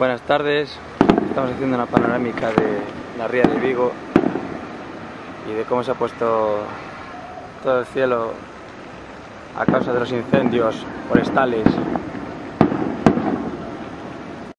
Buenas tardes, estamos haciendo una panorámica de la ría de Vigo y de cómo se ha puesto todo el cielo a causa de los incendios forestales.